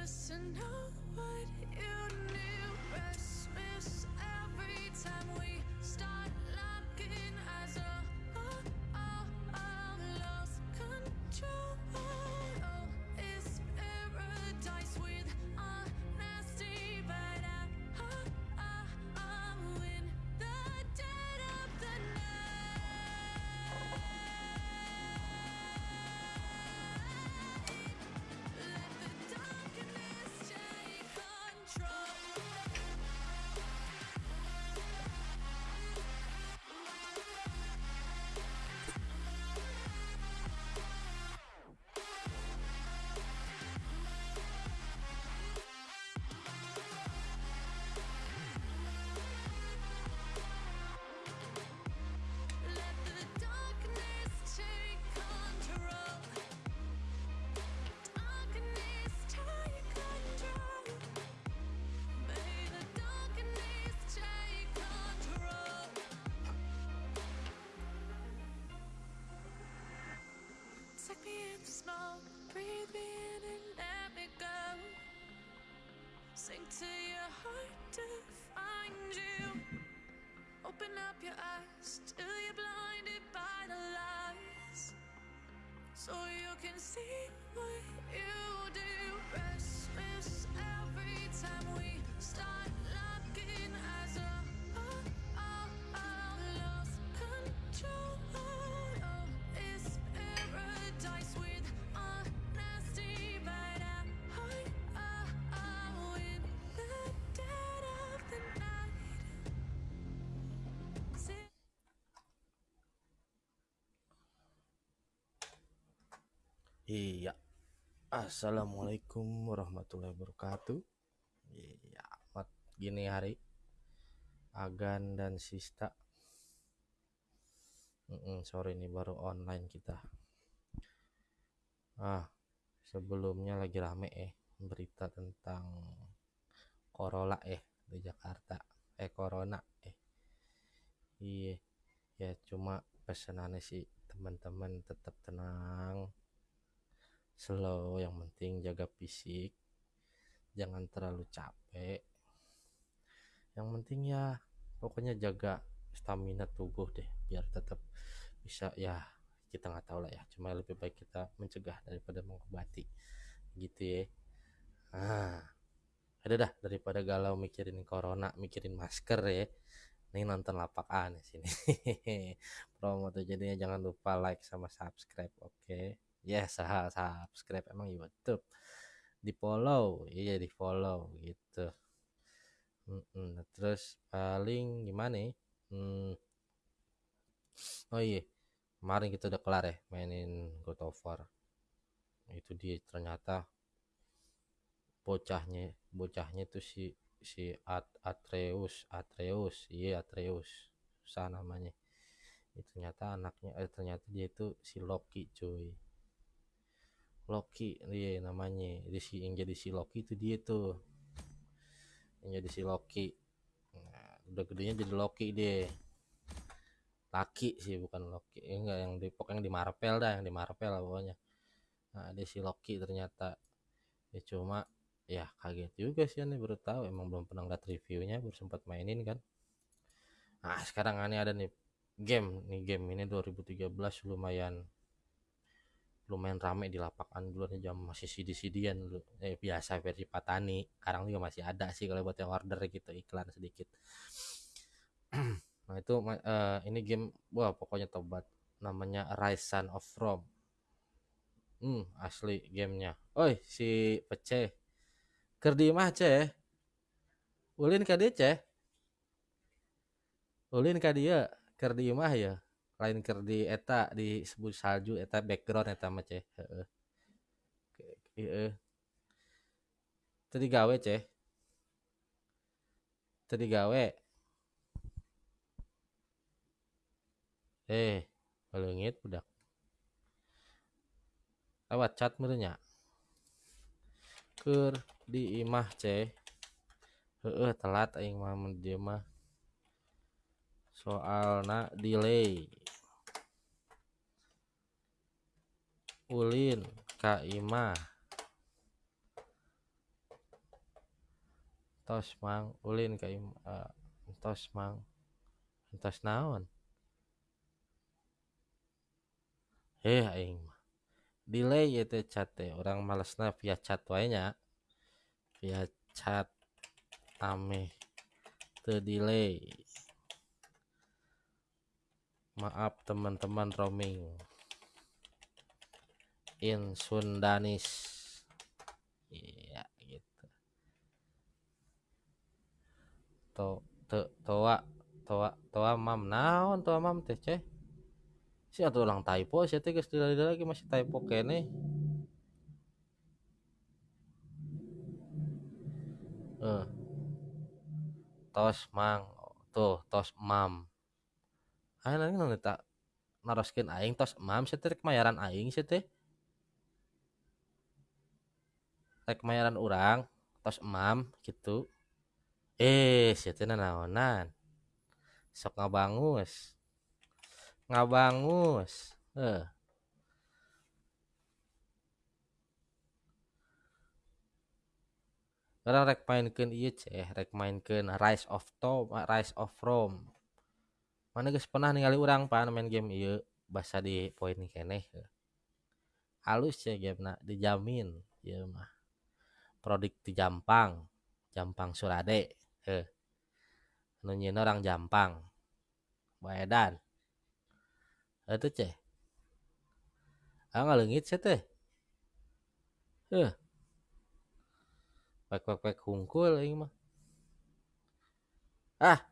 just to know what me in the smoke, breathe me in and let me go. Sink to your heart to find you. Open up your eyes till you're blinded by the lies. So you can see what you do. Restless every time we Iya. Assalamualaikum warahmatullahi wabarakatuh. Iya, amat gini hari. Agan dan Sista. Mm-mm, sorry nih baru online kita. Ah, sebelumnya lagi rame eh berita tentang Corolla eh di Jakarta. Eh Corona eh. Iya. Ya cuma pesanannya sih teman-teman tetap tenang slow yang penting jaga fisik. Jangan terlalu capek. Yang penting ya pokoknya jaga stamina tubuh deh biar tetap bisa ya kita nggak tahu lah ya. Cuma lebih baik kita mencegah daripada mengobati. Gitu ya. Ah ada dah daripada galau mikirin corona mikirin masker ya. Ini nonton lapak aneh sini. Promo tuh jadinya jangan lupa like sama subscribe oke yes sah subscribe emang YouTube di follow iya di follow gitu. Nah, terus paling gimana ya? Hmm. oh iya kemarin kita udah kelar ya mainin God of War itu dia ternyata bocahnya bocahnya tuh si si At Atreus Atreus iya Atreus susah namanya itu ternyata anaknya eh ternyata dia itu si Loki cuy Loki dia namanya. Jadi si yang jadi si Loki itu dia tuh. Yang jadi si Loki. Nah, udah gedenya jadi Loki dia. Laki sih bukan Loki. Eh, enggak yang di pokoknya di Marvel dah yang di Marvel lah pokoknya. Nah dia si Loki ternyata. Ya cuma ya kaget juga sih aneh baru tahu. Emang belum pernah lihat reviewnya baru sempat mainin kan. Nah sekarang aneh ada nih game. Nih game ini 2013 lumayan lumayan rame di lapangan dulu jam masih CD-CDan dulu. Eh biasa versi Patani sekarang juga masih ada sih kalau buat yang order gitu iklan sedikit. Nah itu eh, ini game wah pokoknya tobat. Namanya Rise Son of Rome. Hmm asli gamenya. Oi si peceh kerdi mah ceh. Ulin ka dia ceh? Ulin ka dia kerdi mah ya lain kerdi eta disebut salju eta background eta mah ceh. Heeh. Heeh. Tadi gawe ceh. Tadi gawe eh balengit budak. Lewat chat merenya keur di imah ceh. Heeh telat aing mah mah soalna delay. Ulin ka imah tos mang ulin ka im uh, tos mang. Tos naon? Eh aing delay itu chat teh. Orang malesna via chat wae nya. Via chat ame te delay maaf teman-teman roaming. In Sundanis. Iya gitu. To te toa toa toa mam. Naon toa mam teh ceh? Si atau ulang typo sih teh geus lagi masih typo kene. Eh. Tos mang tuh tos mam ayo nanti tak naroskeun aing tos mam sih teh kemayaran aing sih teh. Rek mayaran orang tos emam gitu eh situ naonan sok ngabangus. Ngabangus. Eh Orang rek mainkan iya ceh, rek mainkan Rise of Tom, Rise of Rome. Mana guys pernah ningali orang pan main game? Iya bahasa di poin kene. Halus ya game nak dijamin ya mah. Produk di Jampang Jampang Surade heh nunyin orang Jampang. Baedan itu ceh. Ah ngalengit sih teh. Heh pek pek pek hungkul ini mah. Ah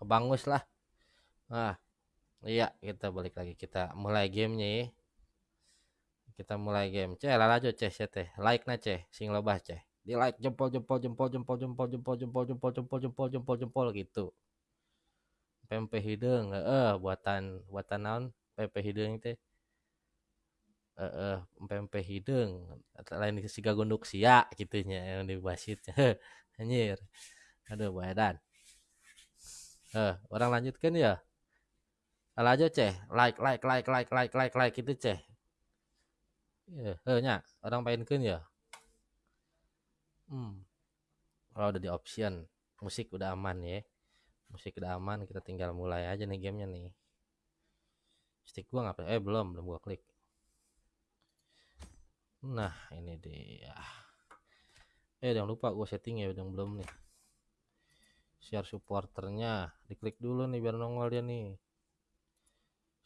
bangus lah ah iya kita balik lagi kita mulai gamenya ya kita mulai game ceh lalajo ceh teh like na ceh sing lebah ceh di like jempol jempol jempol jempol jempol jempol jempol jempol jempol jempol jempol jempol gitu pempek hidung eh buatan buatan naon pempek hidung teh eh eh pempek hidung lain siga gondok sia gitunya yang dibasit anjir aduh badan eh orang lanjutkan ya aja ceh like like like like like like like gitu ceh Ya, eh, nya orang mainkan ya. Hmm. Kalau udah di option, musik udah aman ya. Musik udah aman, kita tinggal mulai aja nih gamenya nih. Stick gua ngapain? Eh belum, belum gua klik. Nah, ini dia. Eh, jangan lupa gua setting ya, udah belum nih. Share supporternya, diklik dulu nih biar nongol dia nih.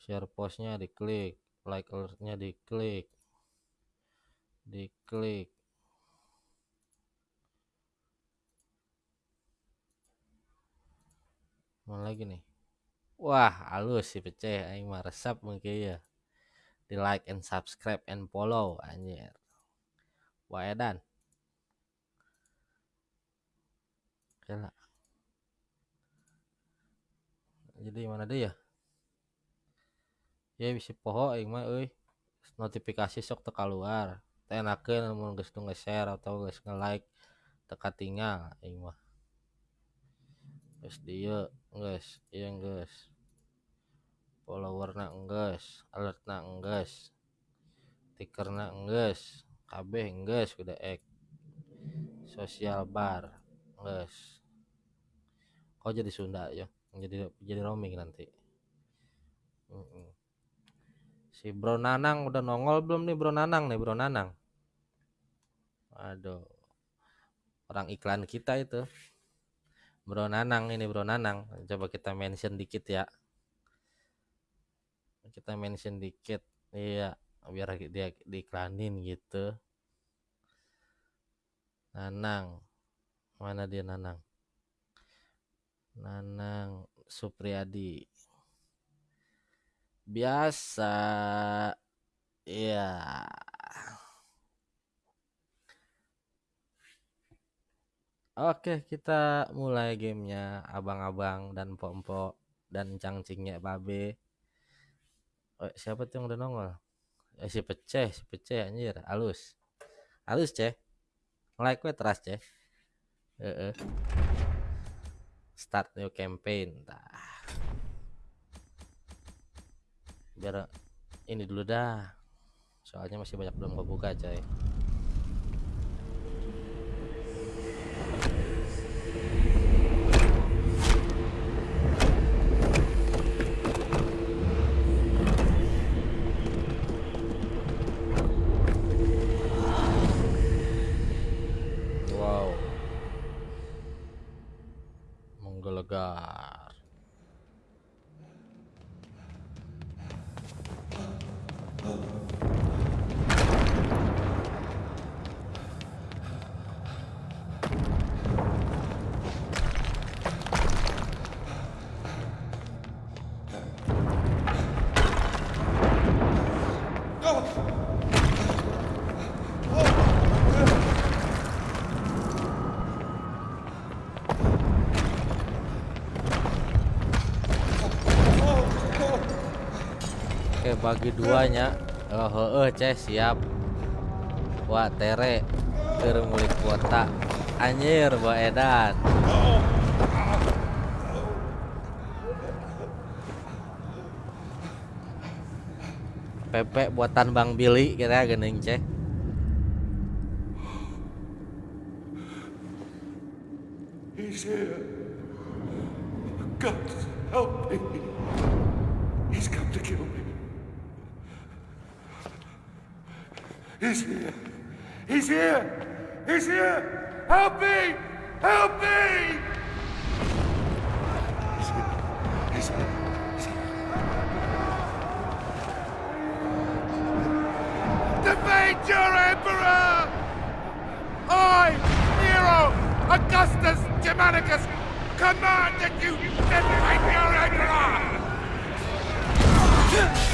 Share postnya diklik, like alertnya diklik. Diklik. Mana lagi nih? Wah halus sih pecah aing mah resep mungkin ya. Di like and subscribe and follow anjir. Wah edan. Kela. jadi mana deh ya ya bisa poho aing mah euy. Notifikasi sok teka keluar enakan mau geus nu nge-share atau geus nge-like teka tinggal aing mah. Geus dieu geus ieu geus. Followerna geus alertna geus. Tikerna geus kabeh geus udah ek sosial bar geus. Kok jadi Sunda ya jadi jadi roaming nanti. Mm -mm. Si Bro Nanang udah nongol belum nih Bro Nanang nih Bro Nanang Aduh. Orang iklan kita itu. Bro Nanang ini Bro Nanang. Coba kita mention dikit ya. Kita mention dikit. Iya, biar dia diiklanin gitu. Nanang. Mana dia Nanang? Nanang Supriyadi. Biasa. Iya. Oke, kita mulai gamenya abang-abang dan pompo dan cangcingnya babe. Oh, siapa tuh yang udah nongol? Eh, si peceh, si peceh anjir, halus. Halus, ceh. Like gue teras, ceh. Uh -uh. Start new campaign. Tah. Biar ini dulu dah. Soalnya masih banyak belum kebuka, coy. Oke bagi duanya. Oh heeh ceh siap. Wah tere Keur mulik kuota. Anjir Mbak Edan Pepe buatan Bang Billy kita gening ceh. He's here. He's here. He's here. Help me. Help me. Augustus Germanicus, command that you defeat your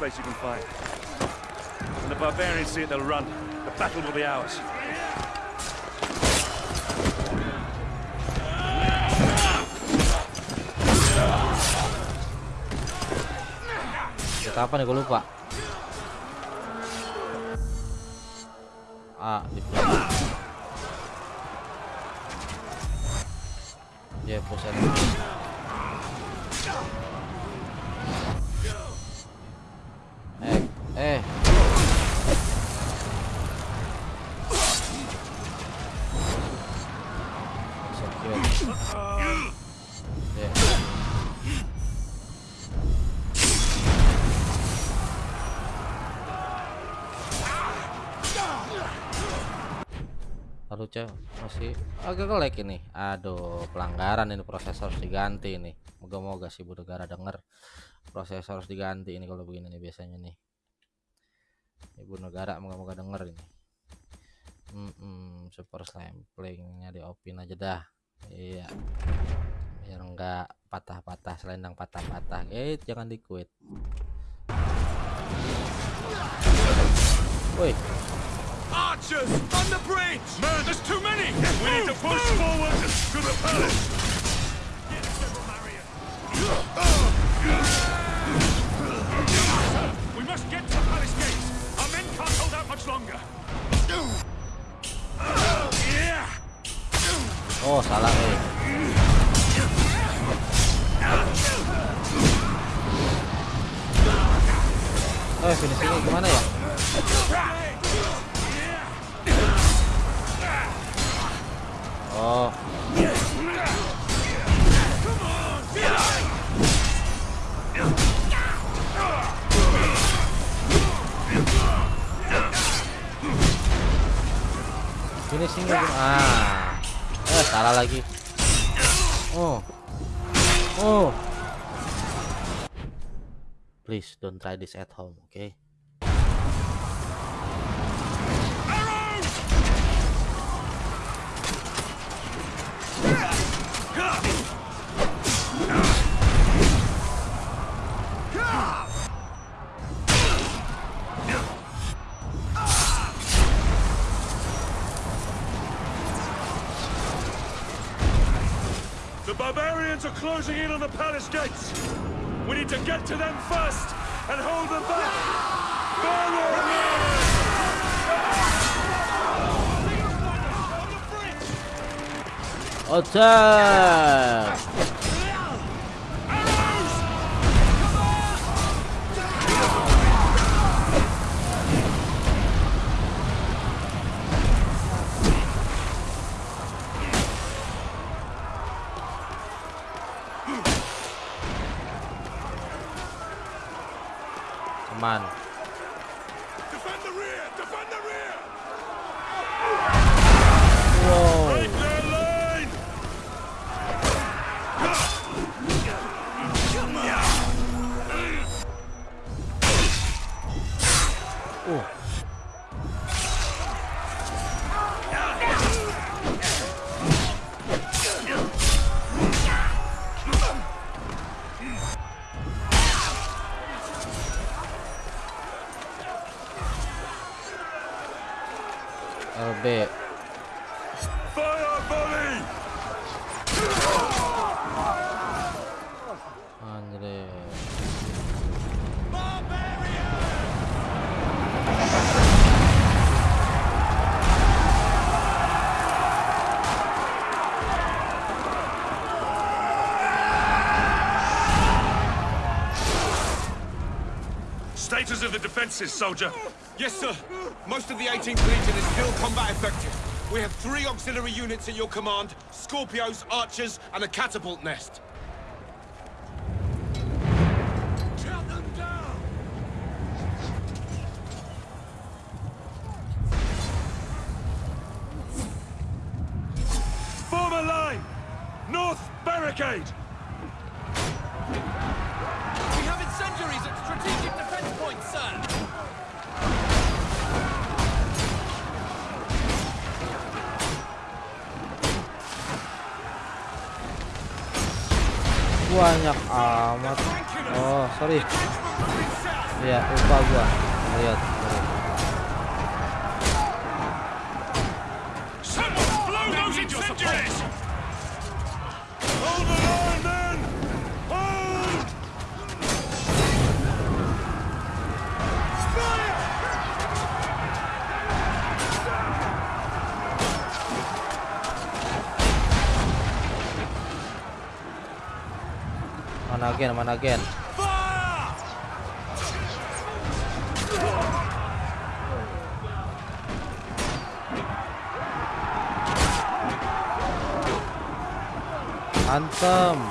place you can find. When the barbarians see it, they'll run. The battle will be ours. Kita apa nih gue lupa Ah di Ya pusat masih agak nge-lag ini. Aduh, pelanggaran ini prosesor harus diganti ini. Moga-moga si Bu Negara denger. Prosesor harus diganti ini kalau begini nih biasanya nih. Ibu Negara moga-moga denger ini. Hmm, hmm, super samplingnya diopin aja dah. Iya. Biar enggak patah-patah selendang patah-patah. Eh, jangan di quit. Woi, Archers! On the bridge! Man, there's too many! We need to push forward to the palace! We must get to the palace gates! Our men can't hold out much longer! Oh salah eh. Oh, finishingnya gimana ya? Oh, finishingnya gimana? Ah, eh salah lagi. Oh, oh. Please don't try this at home, okay? The barbarians are closing in on the palace gates! We need to get to them first and hold them back! Forward! Attack! Aman. Defend LB Fire volley! Andre Status of the defenses, soldier. Yes, sir. Most of the 18th Legion is still combat effective. We have three auxiliary units at your command, Scorpios, Archers, and a catapult nest. again, mana again. Hantam.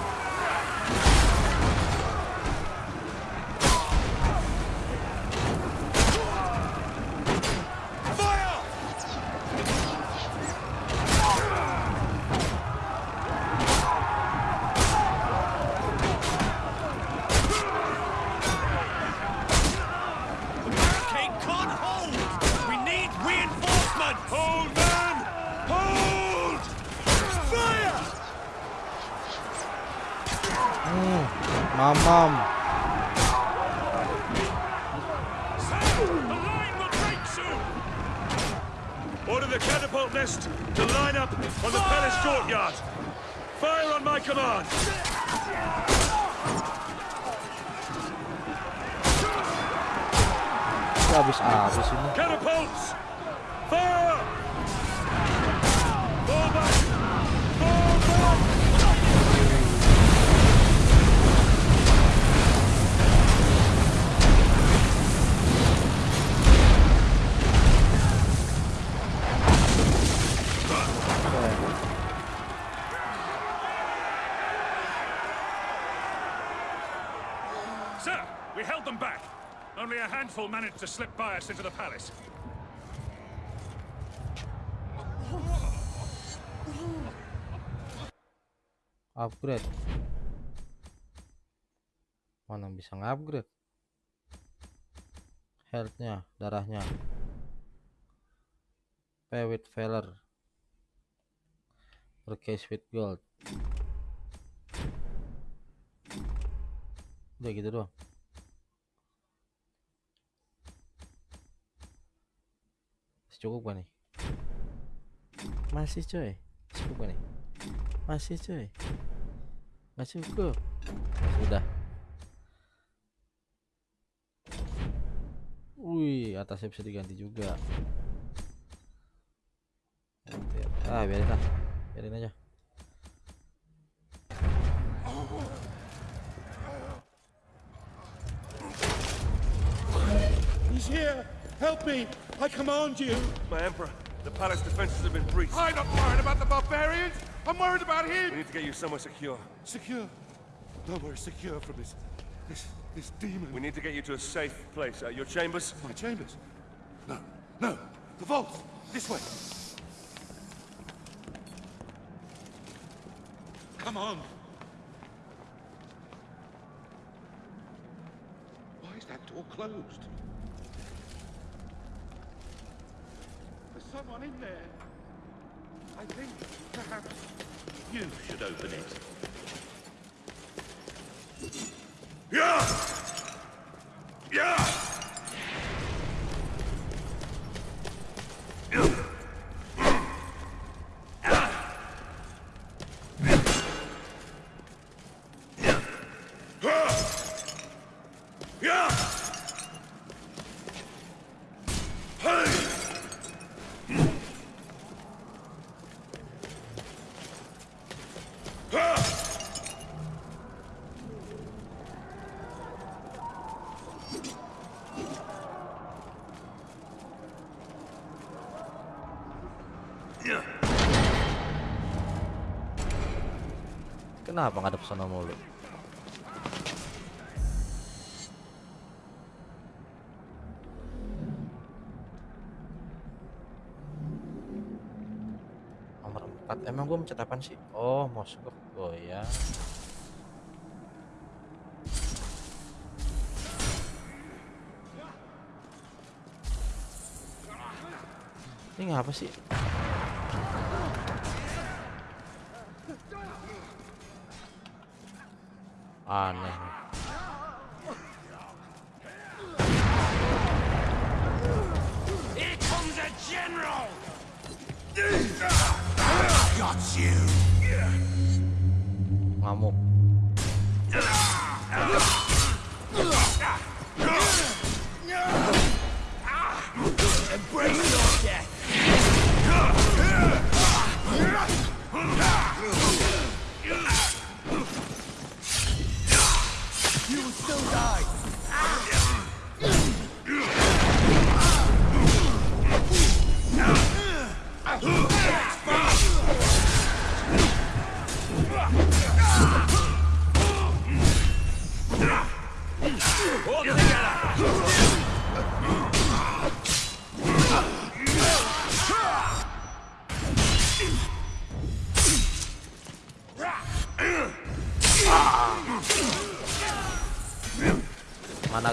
Handful managed to slip by us into the palace. upgrade. Mana bisa upgrade healthnya darahnya. Pay with valor purchase with gold. Udah gitu doang masih cukup gak nih. Masih coy cukup gak nih. Masih coy masih cukup. Sudah wih atasnya bisa diganti juga. Ah biarin lah. Biarin aja. Yeah. Help me! I command you! My Emperor, the palace defenses have been breached. I'm not worried about the barbarians! I'm worried about him! We need to get you somewhere secure. Secure. No, we're secure from this... this... this demon. We need to get you to a safe place. Uh, your chambers? My chambers. No, no. The vault. This way. Come on. Why is that door closed? Someone in there. I think perhaps you should open it. Yeah! Yeah! Kenapa ngadep sana mulu? Nomor 4 Emang gue mencet apaan sih? Oh mouse gue goyang Ini ngapa sih? Aneh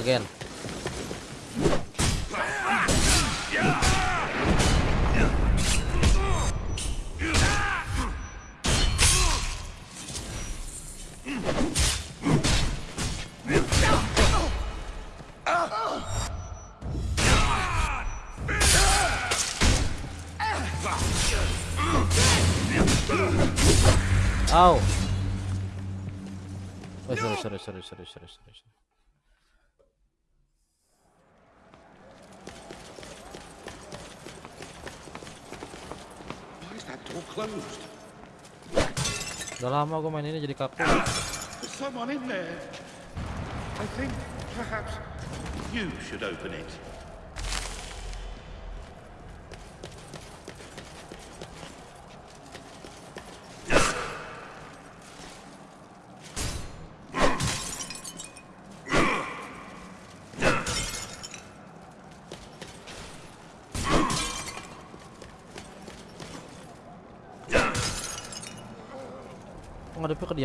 gen? Au. Oh, sorry, sorry, sorry, sorry, sorry, sorry. Udah lama gue main ini jadi kaku. Someone in there. I think perhaps you should open it.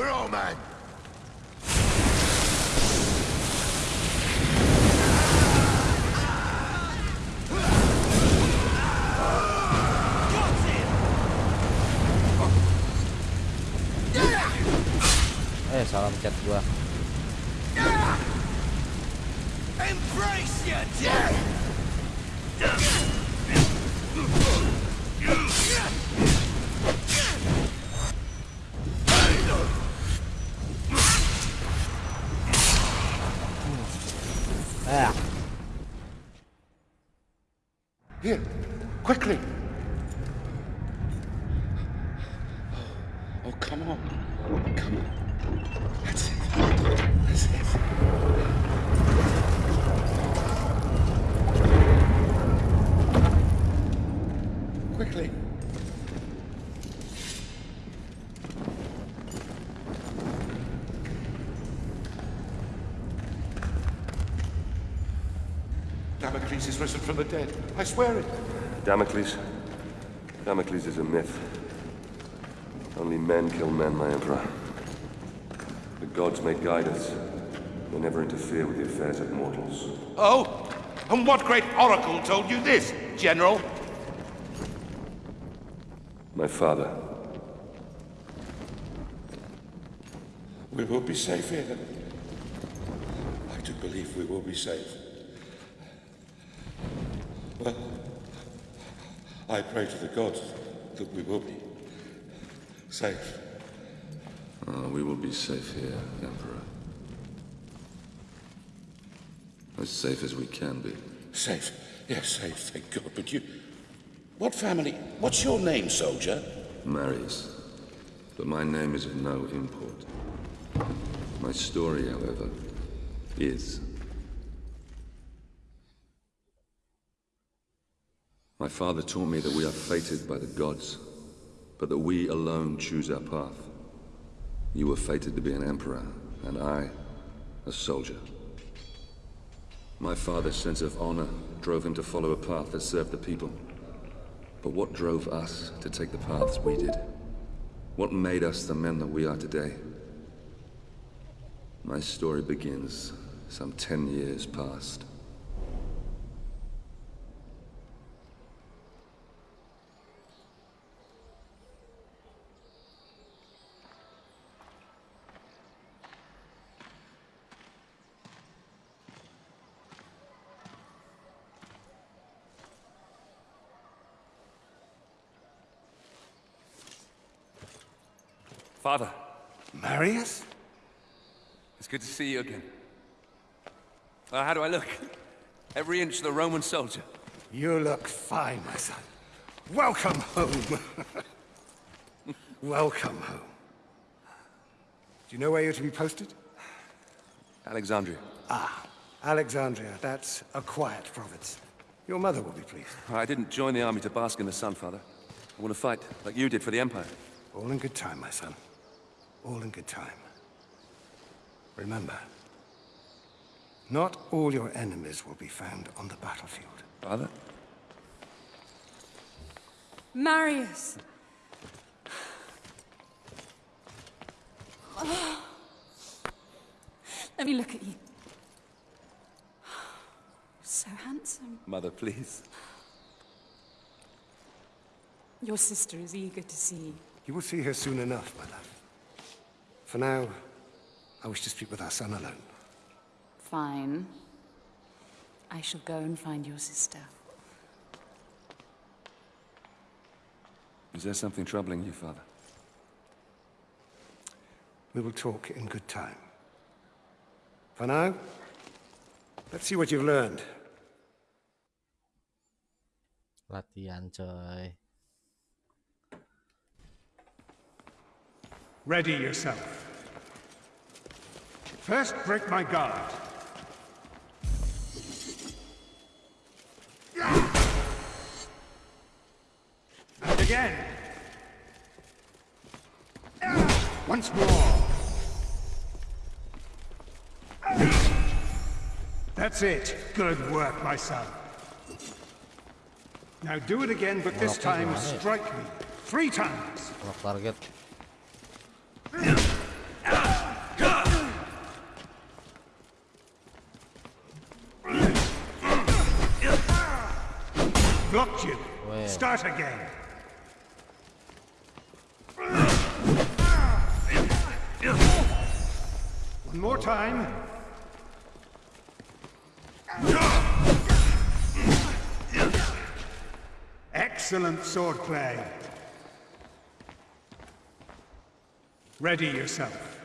burn, Eh, Here, quickly. Oh, come on. Come on. That's it. That's it. Quickly. Damocles is risen from the dead. I swear it. Damocles? Damocles is a myth. Only men kill men, my emperor. The gods may guide us. They never interfere with the affairs of mortals. Oh? And what great oracle told you this, General? My father. We will be safe here. I do believe we will be safe. Well, I pray to the gods that we will be safe. Uh, we will be safe here, Emperor. As safe as we can be. Safe. Yes, safe, thank God. But you. What family? What's your name, soldier? Marius. But my name is of no import. My story, however, is. My father taught me that we are fated by the gods, but that we alone choose our path. You were fated to be an emperor, and I, a soldier. My father's sense of honor drove him to follow a path that served the people. But what drove us to take the paths we did? What made us the men that we are today? My story begins some ten years past. Father, Marius? it's good to see you again. Uh, how do I look? Every inch the Roman soldier. You look fine, my son. Welcome home. Welcome home. Do you know where you're to be posted? Alexandria. Ah, Alexandria. That's a quiet province. Your mother will be pleased. I didn't join the army to bask in the sun, Father. I want to fight, like you did for the Empire. All in good time, my son. All in good time. Remember, not all your enemies will be found on the battlefield. Father? Marius! Let me look at you. So handsome. Mother, please. Your sister is eager to see you. You will see her soon enough, my love. For now, I wish to speak with our son alone. Fine. I shall go and find your sister. Is there something troubling you, Father? We will talk in good time. For now, let's see what you've learned. Latihan coy. Ready yourself. First, break my guard. And again. Once more. That's it. Good work, my son. Now do it again, but this time strike me. Three times. Start again. One more time. Excellent swordplay. Ready yourself.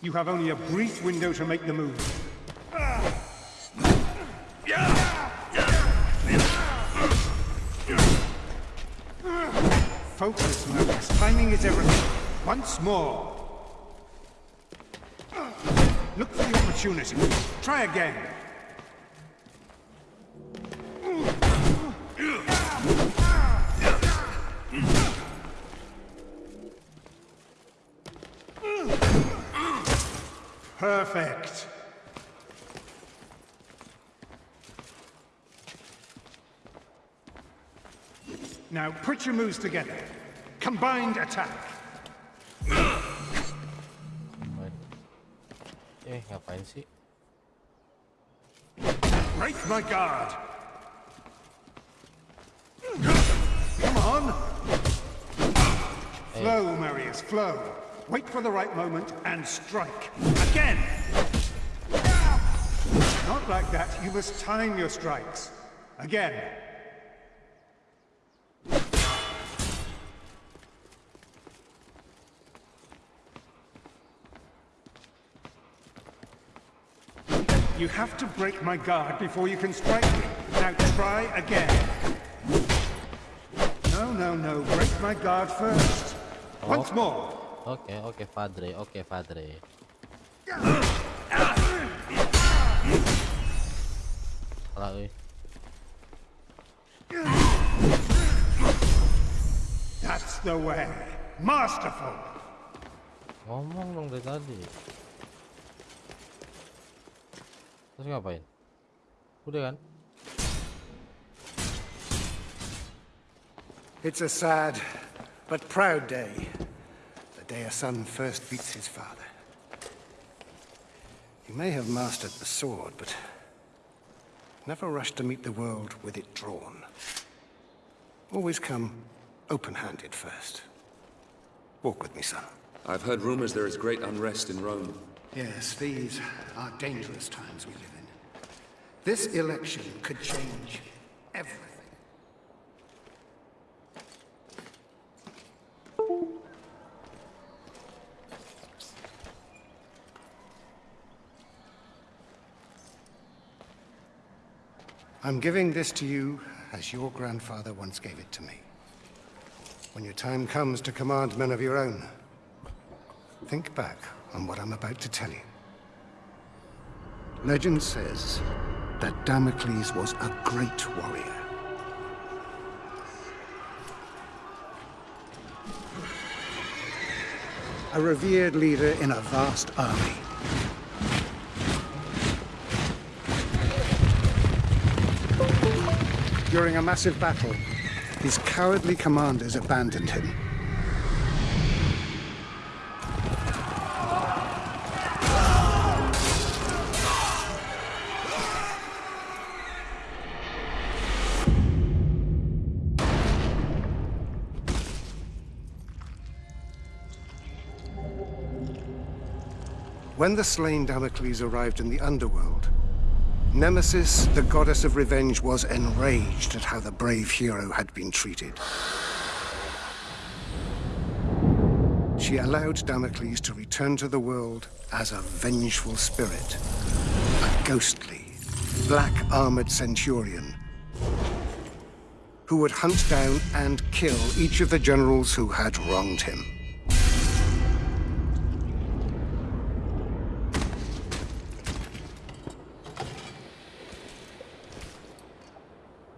You have only a brief window to make the move. Focus, Marius. Timing is everything. Once more. Look for the opportunity. Try again. Perfect. Now put your moves together. Combined attack. Eh, ngapain sih? Break my guard. Come on. Flow, Marius, flow. Wait for the right moment and strike. Again. Not like that. You must time your strikes. Again. You have to break my guard before you can strike me. Now try again. No, no, no. Break my guard first. Oh. Once more. Oke, oke, Padre, oke, Padre. Salah. That's the way. Masterful. Ngomong dong dari tadi. Terus ngapain? Udah kan? It's a sad but proud day. The day a son first beats his father. You may have mastered the sword, but never rush to meet the world with it drawn. Always come open-handed first. Walk with me, son. I've heard rumors there is great unrest in Rome. Yes, these are dangerous times we live in. This election could change everything. I'm giving this to you as your grandfather once gave it to me. When your time comes to command men of your own, think back on what I'm about to tell you. Legend says that Damocles was a great warrior. A revered leader in a vast army. During a massive battle, his cowardly commanders abandoned him. When the slain Damocles arrived in the underworld, Nemesis, the goddess of revenge, was enraged at how the brave hero had been treated. She allowed Damocles to return to the world as a vengeful spirit, a ghostly, black-armored centurion who would hunt down and kill each of the generals who had wronged him.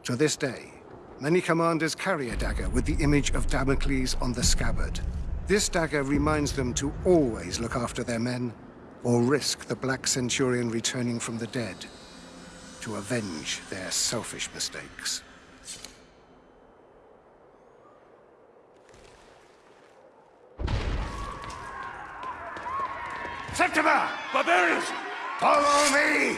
To this day, many commanders carry a dagger with the image of Damocles on the scabbard. This dagger reminds them to always look after their men, or risk the Black Centurion returning from the dead to avenge their selfish mistakes. Septima! Barbarians! Follow me!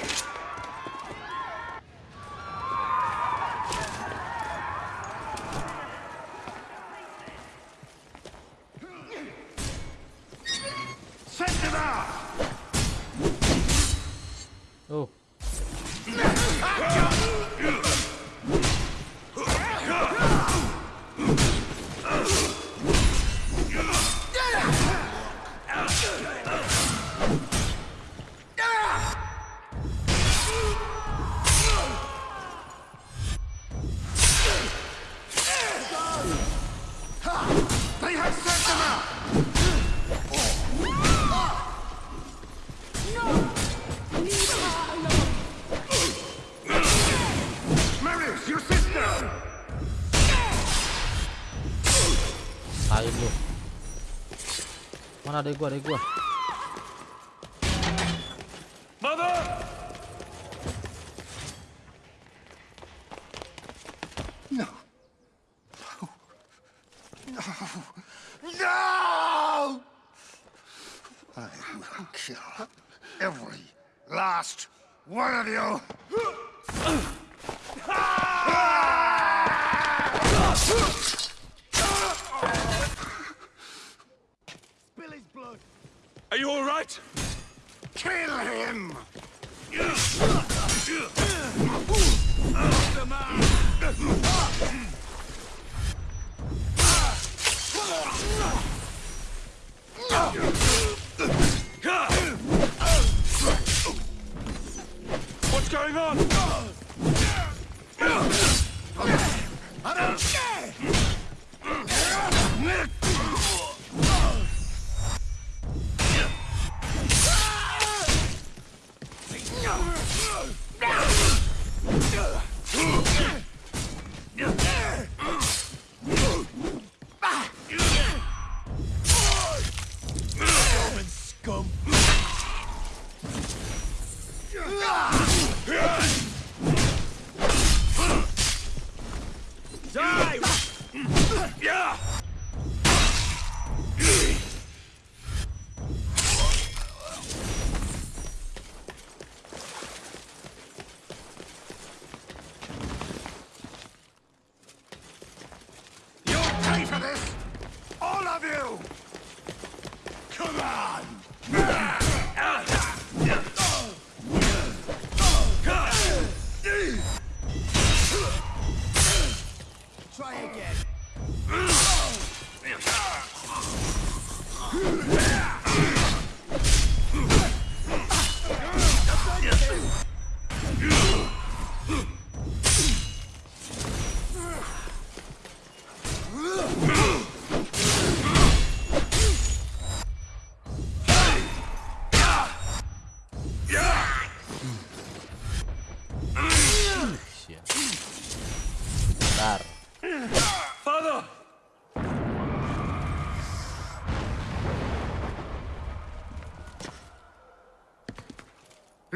Aguarda.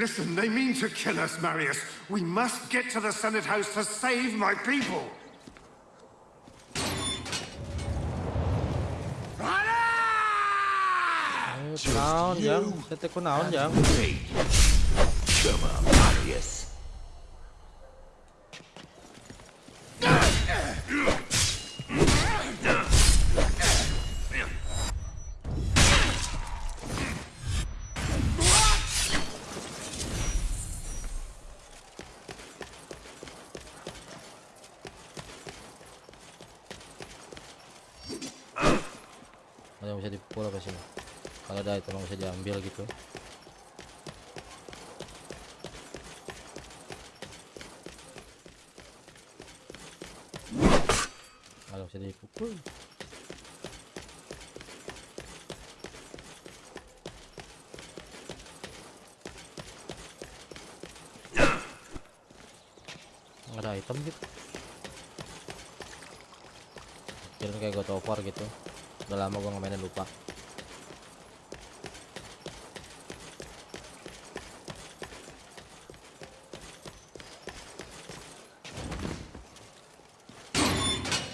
Listen, they mean to kill us, Marius. We must get to the Senate House to save my people. Eh, kunaon, Jang? Saya teh kunaon, Jang? ada diambil gitu. Yang bisa dipukul. Ada item gitu. Kirain kayak of War gitu. Udah lama gua nggak mainin lupa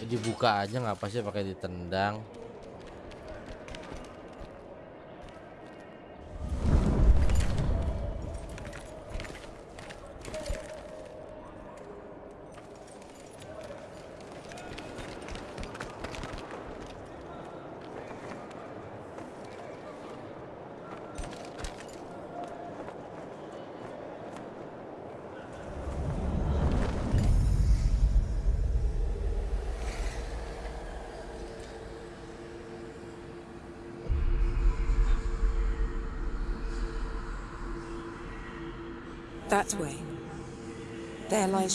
dibuka aja nggak sih pakai ditendang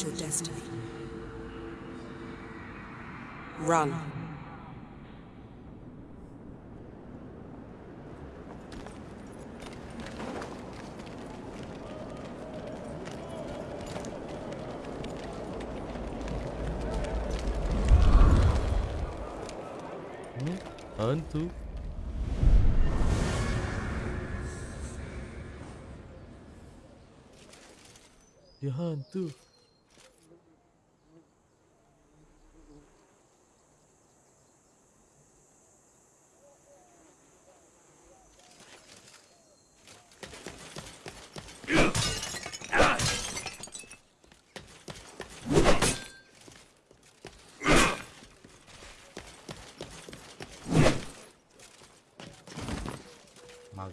Your destiny. Run. Dia hantu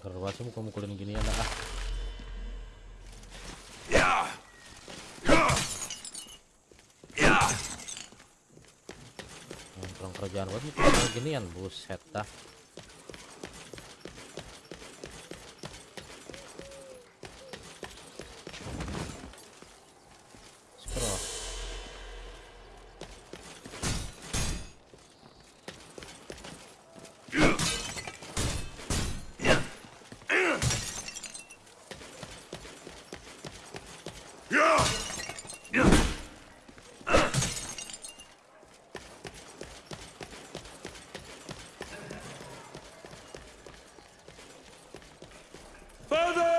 kanker banget sih mukul-mukulin gini ya ah. Kerjaan buat gini ginian buset dah. Further!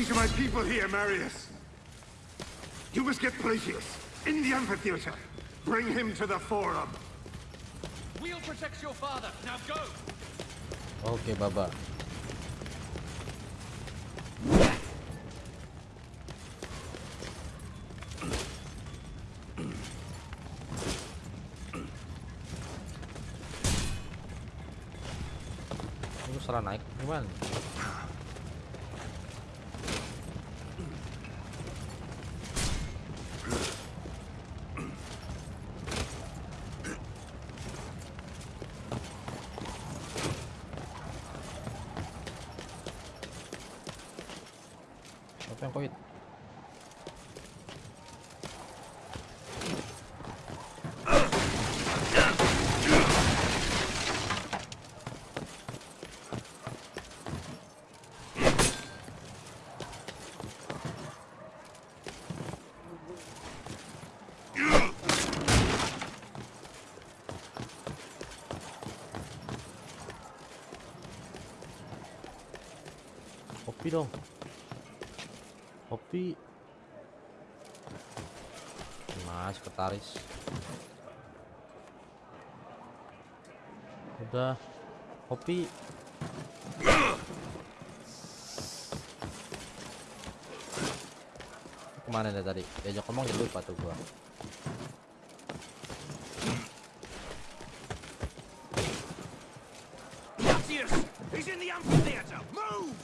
See to my people here, Marius. You must get Palacios in the amphitheater. Bring him to the forum. We'll protect your father. Now go. Okay, Baba. Lu salah naik gimana? 그냥 거기 엎드려. Kopi. Nah, sekretaris. Udah. Kopi. Ke mana dia tadi? Diajak ngomong jadi lupa tuh gua. Cassius! He's in the amphitheater! Move!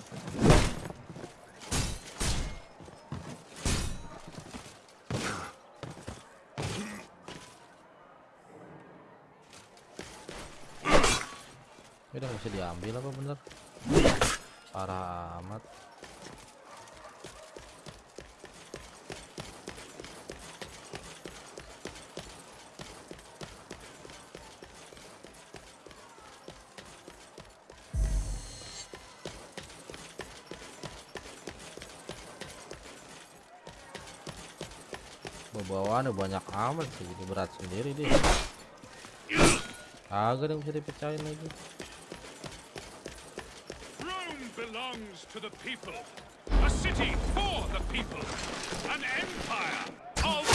Ini udah nggak bisa diambil apa bener? Parah amat. Bawaan banyak amat sih jadi berat sendiri deh. Agak yang bisa dipecahin lagi. Belongs to the people. A city for the people. An empire of...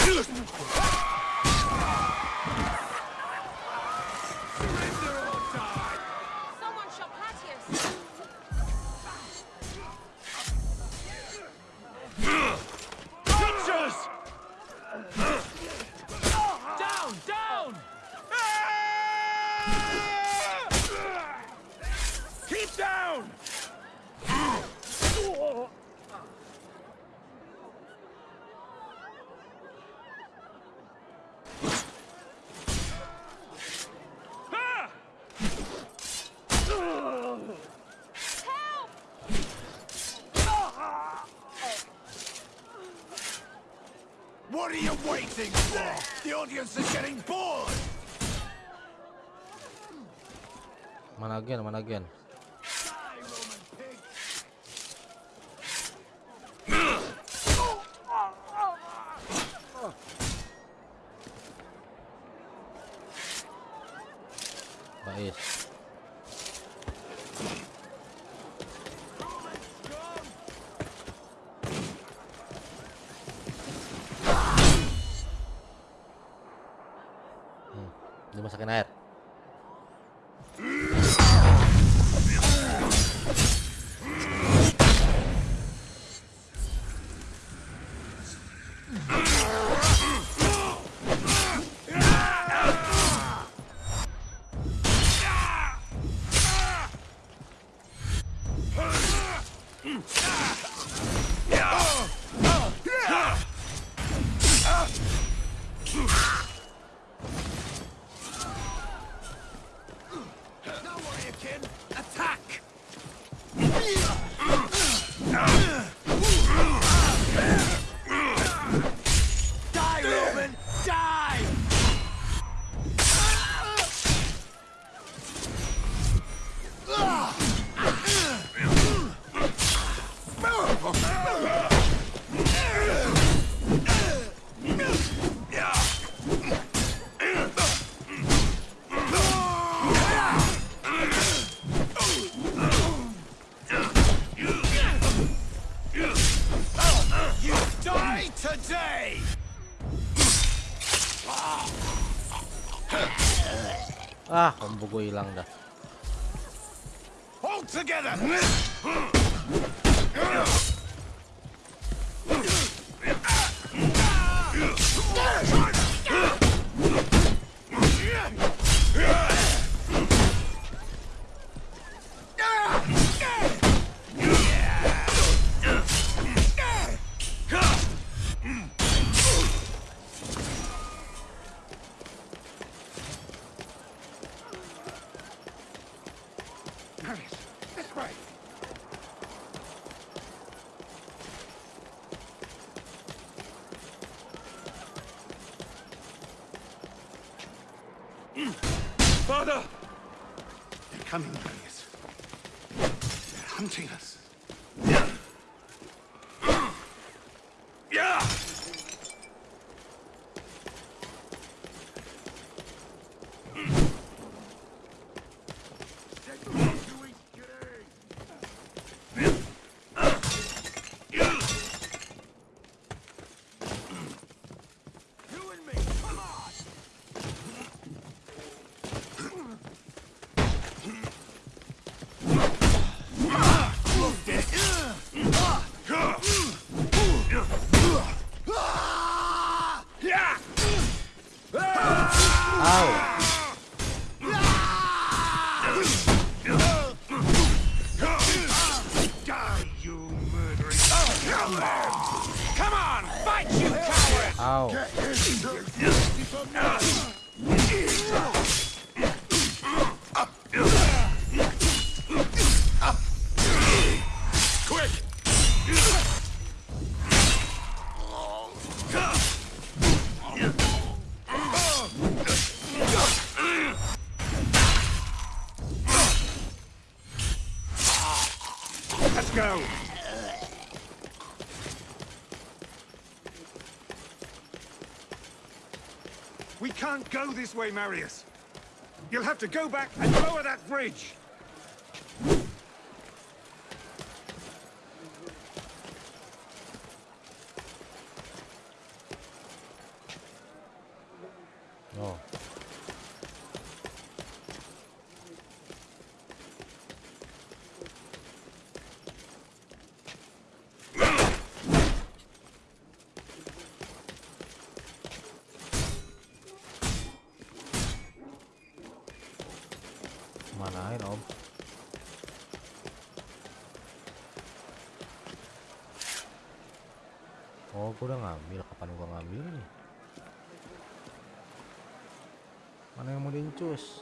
ya hmm, dimasukin air. Together! Can't go this way, Marius. You'll have to go back and lower that bridge. Dincus?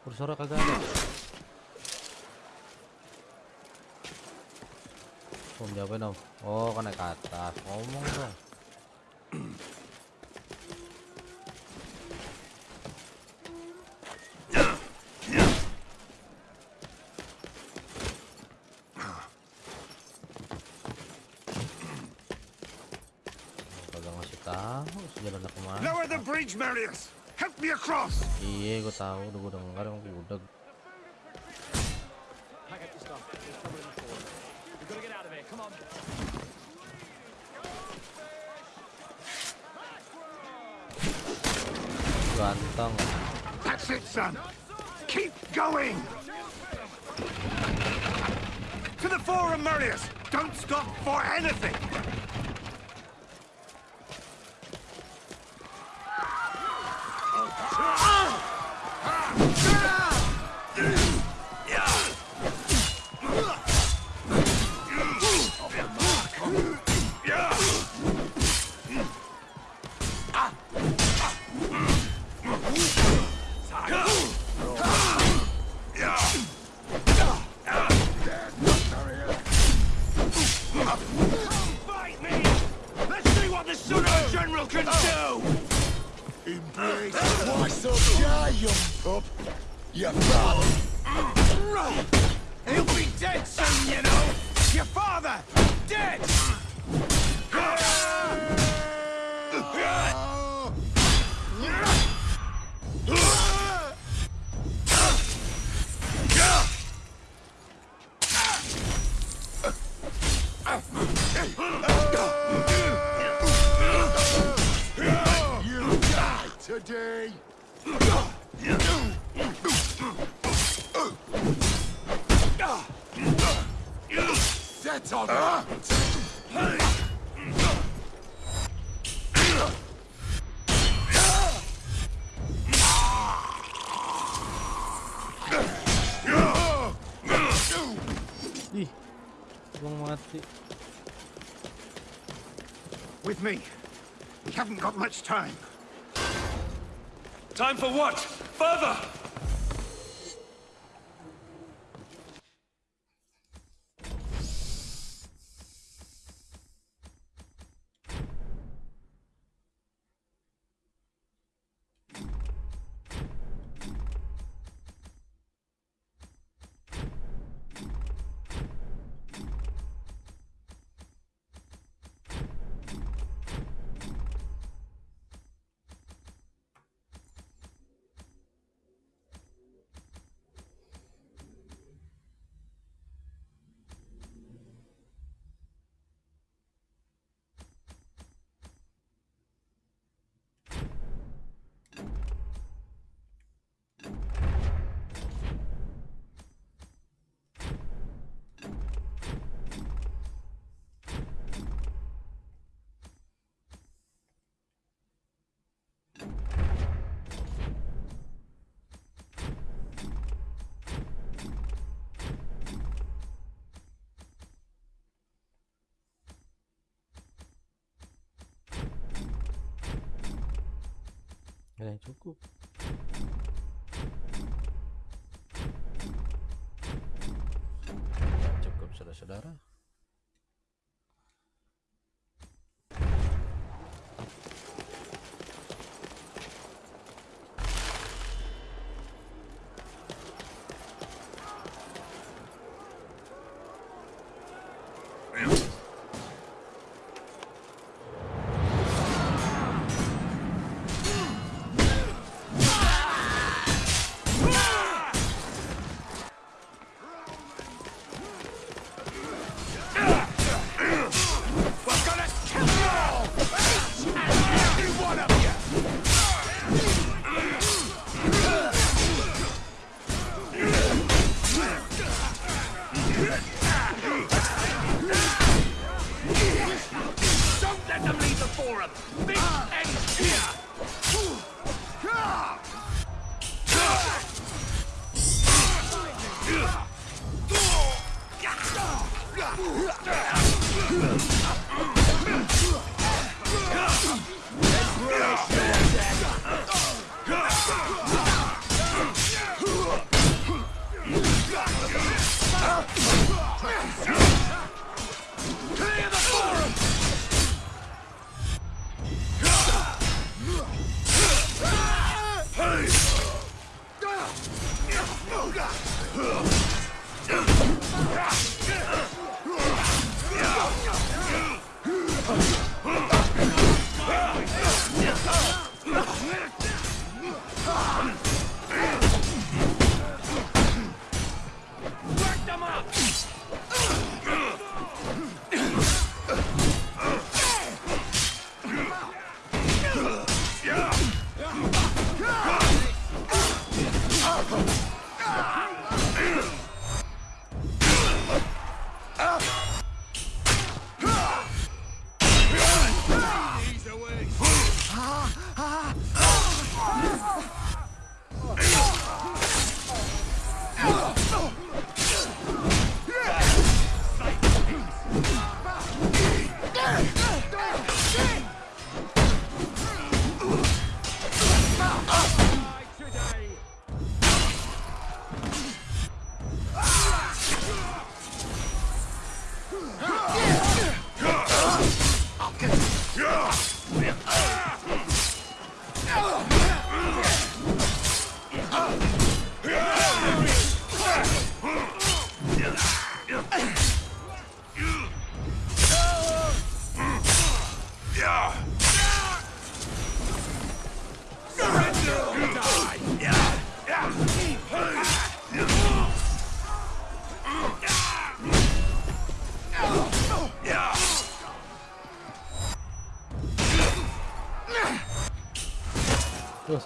Kursornya kagak ada. Om jawabin om. Oh, naik ke atas. Ngomong dong. Lower Marius! Help me across! Iya, gue tahu, udah gue denger yang udah. Pack up your stuff. There's trouble in the forward. We've to get out of here. Come on. Ganteng. That's it, son! Keep going! To the forum, Marius! Don't stop for anything! with me. We haven't got much time. Time for what? Further! ada yang cukup cukup saudara-saudara.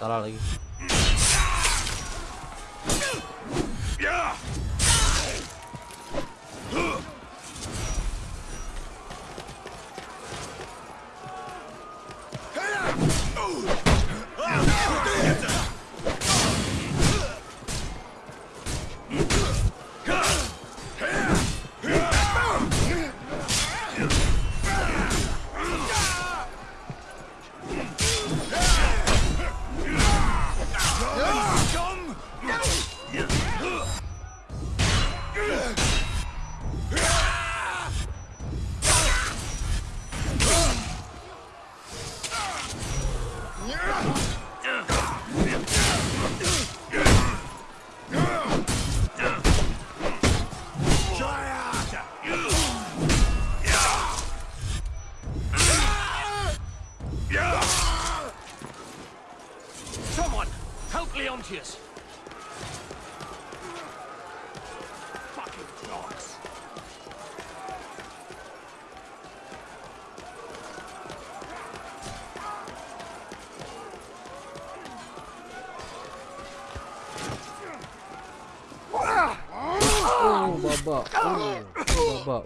打到了一个。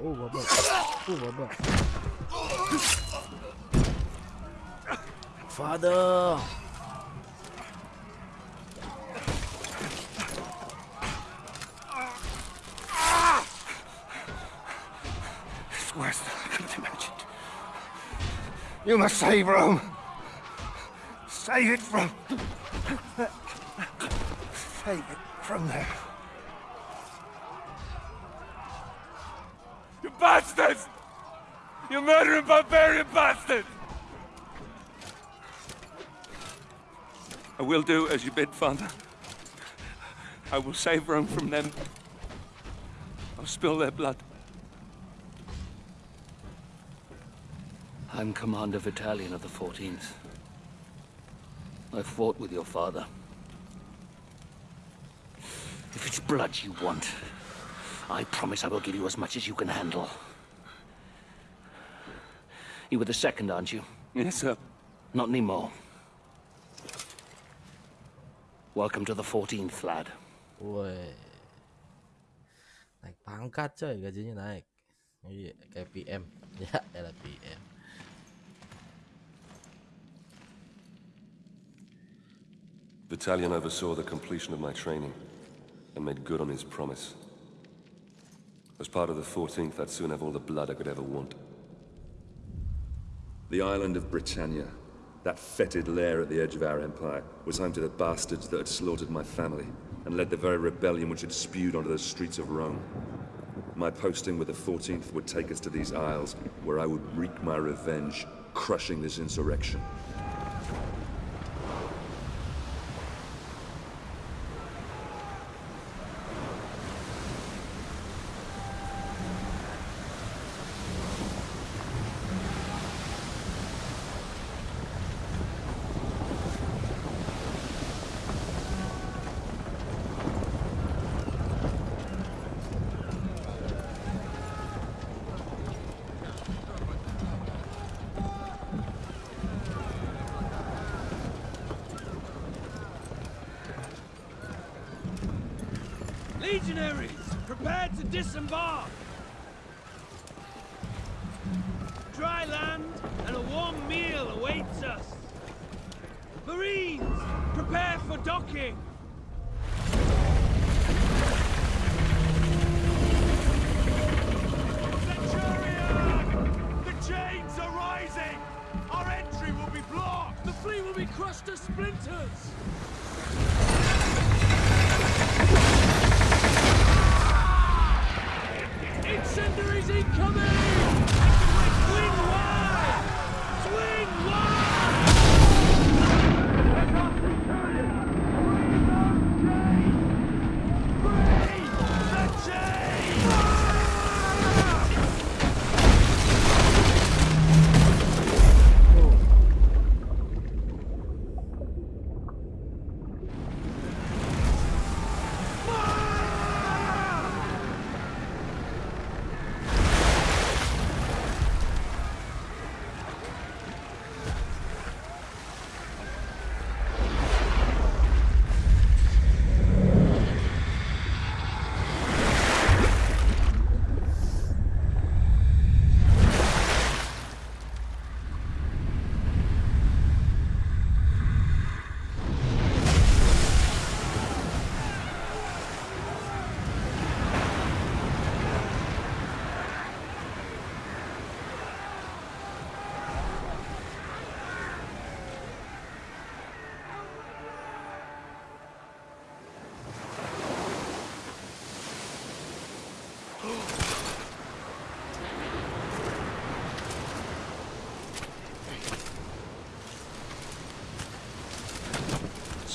Oh babak. Oh, babak. Oh. Father. It's worse than I could have imagined. You must save Rome. Save it from... Save it from there. You bastards! You murdering barbarian bastard! I will do as you bid, Father. I will save Rome from them. I'll spill their blood. I'm Commander Vitallion of the 14th. I fought with your father. If it's blood you want, I promise I will give you as much as you can handle. You were the second, aren't you? Yes, sir. Not anymore. Welcome to the 14th, lad. Woi. Naik pangkat coy, gajinya naik. Iya, kayak PM. Ya, elah PM. Vitallion oversaw the completion of my training and made good on his promise. As part of the 14th, I'd soon have all the blood I could ever want. The island of Britannia, that fetid lair at the edge of our empire, was home to the bastards that had slaughtered my family and led the very rebellion which had spewed onto the streets of Rome. My posting with the 14th would take us to these isles, where I would wreak my revenge, crushing this insurrection.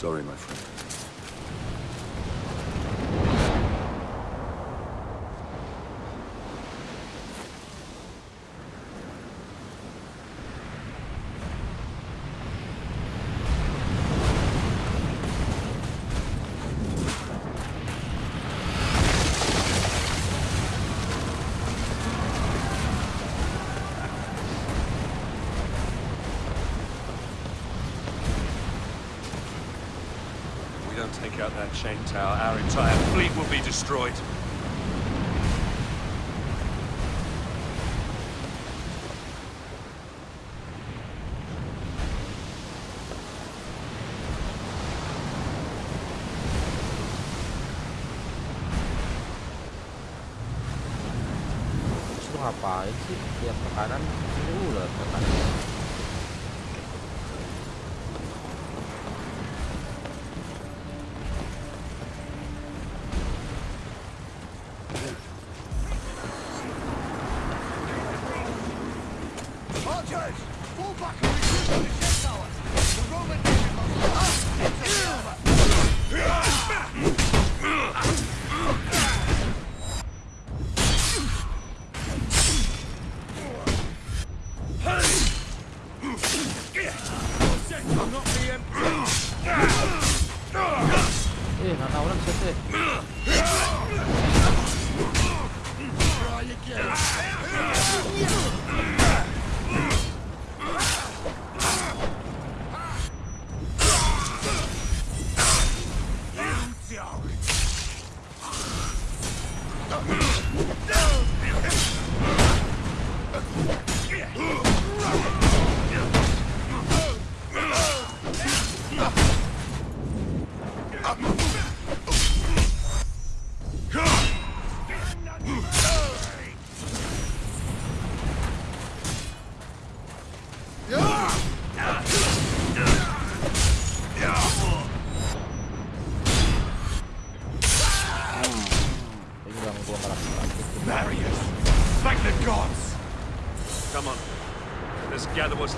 Sorry, my friend. out that chain tower, our entire fleet will be destroyed. ngapain sih? Tiap makanan?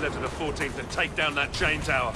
left to the 14th and take down that chain tower.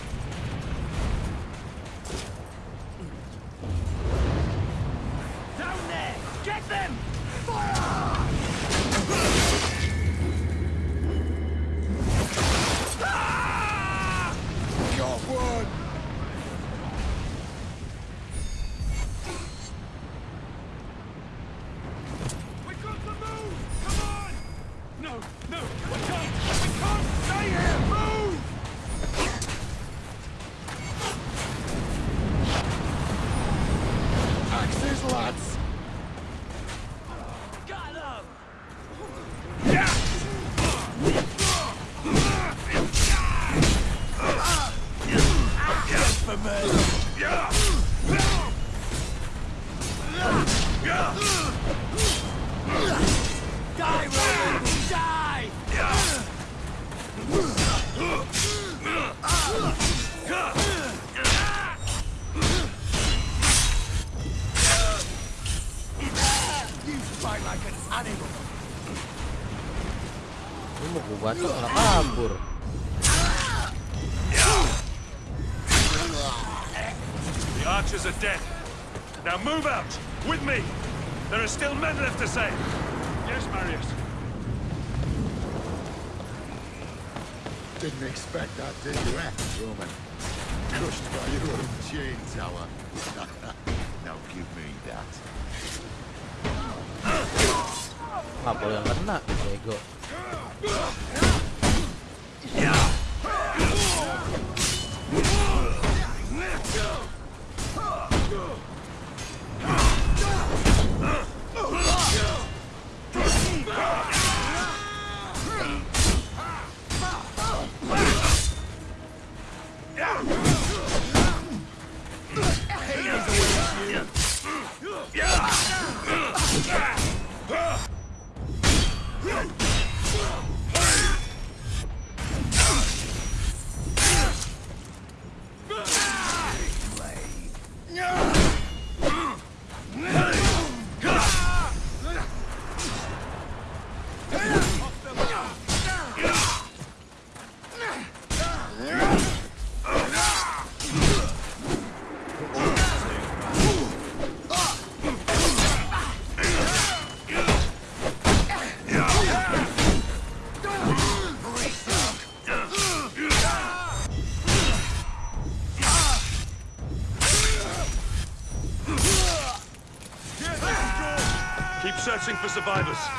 survivors.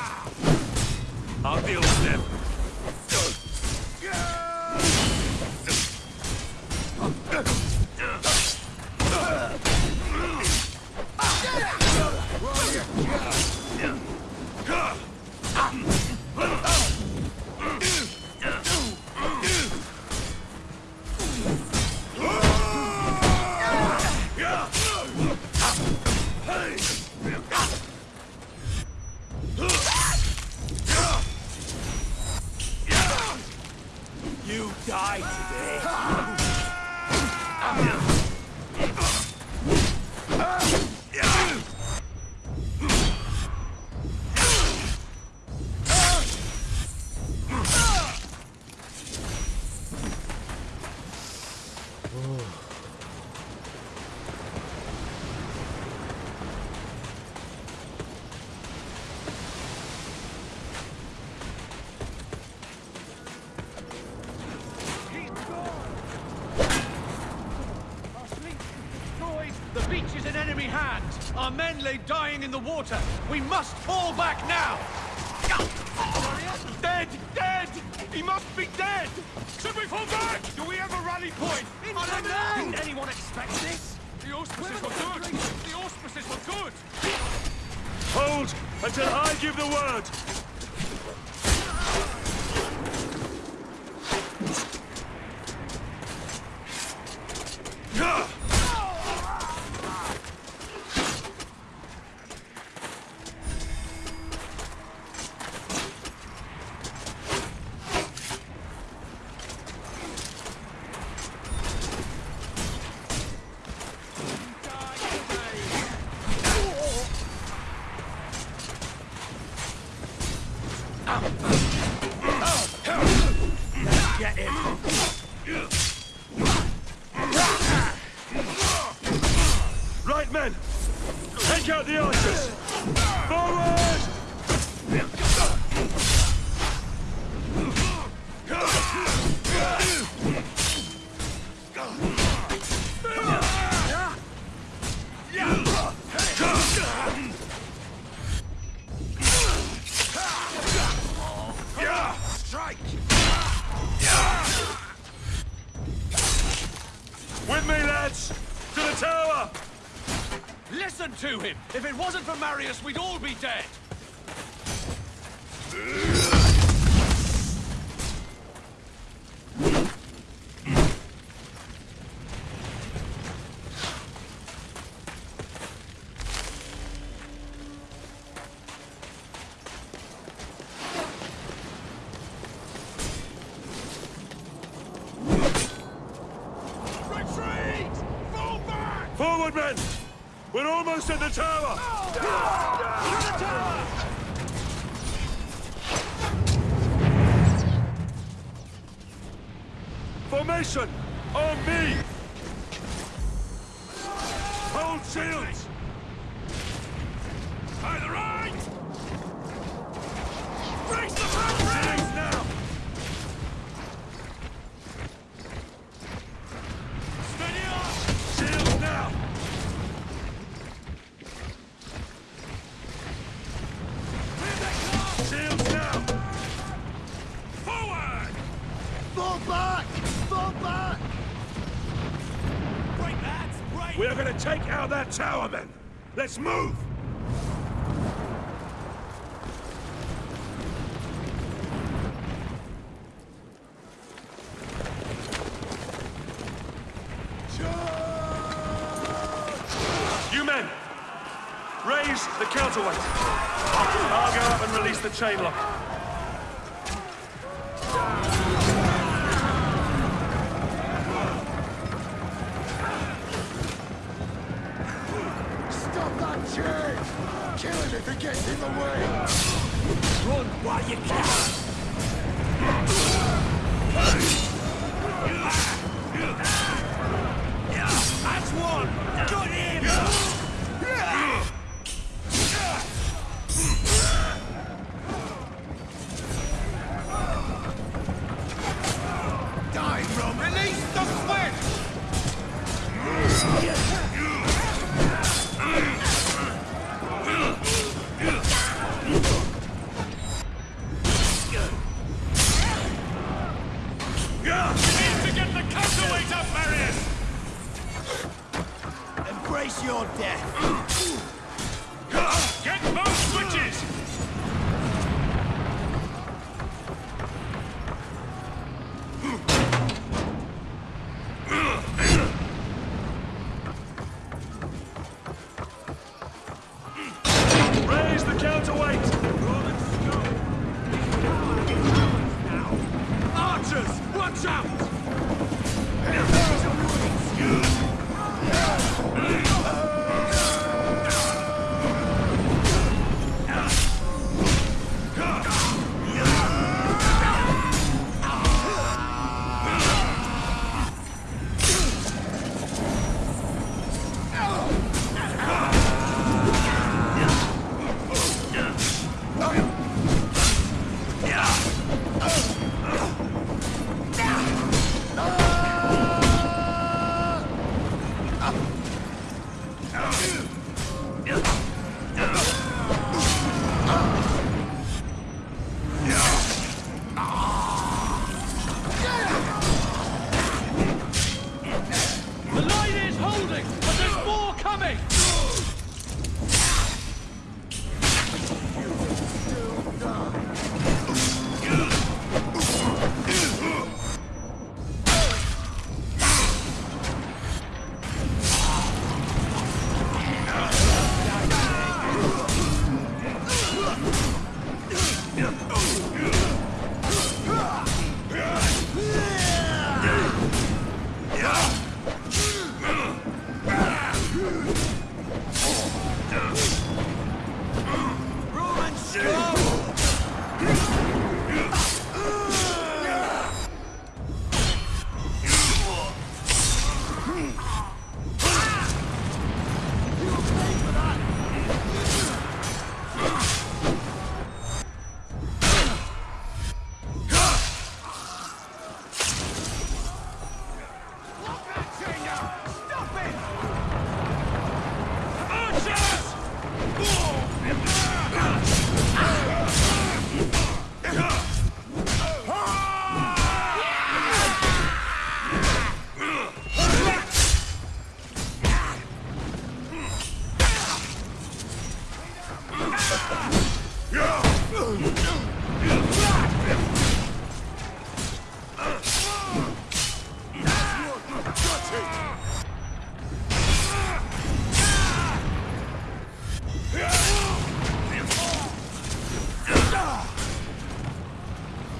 Lay dying in the water! We must him! If it wasn't for Marius, we'd all be dead! close to the tower! that tower, men! Let's move!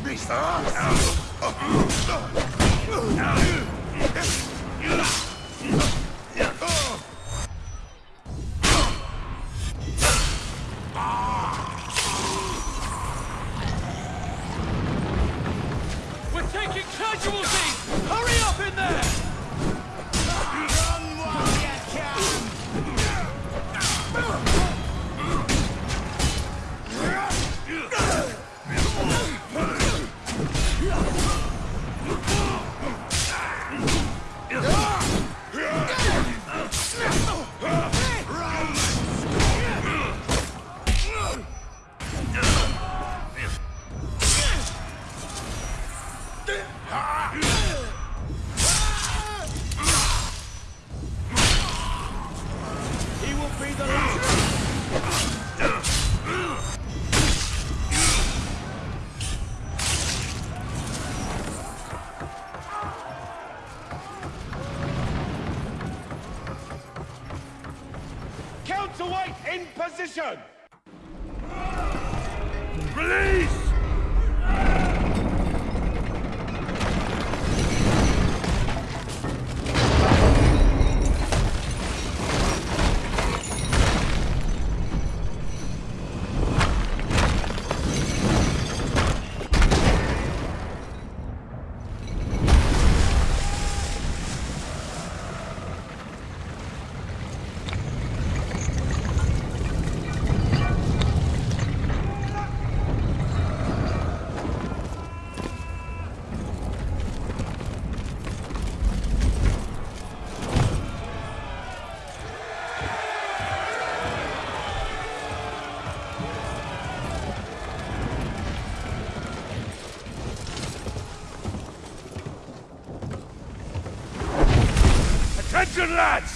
Beast! Attention,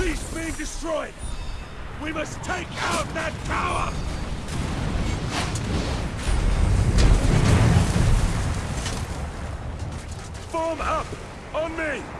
fleets being destroyed! We must take out that tower! Form up! On me!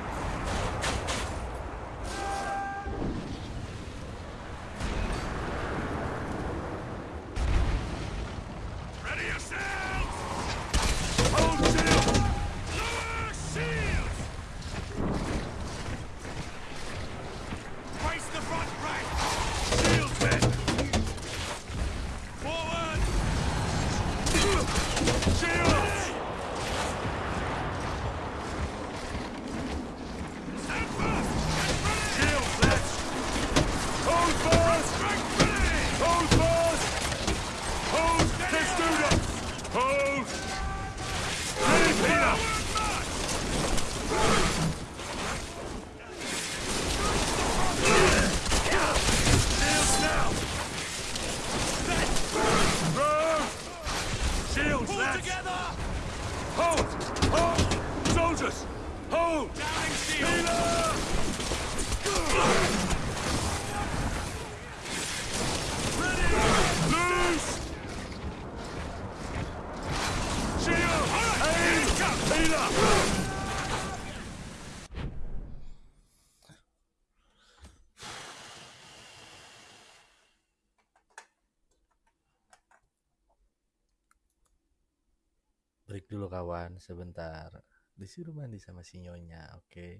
sebentar disuruh mandi sama si nyonya oke okay?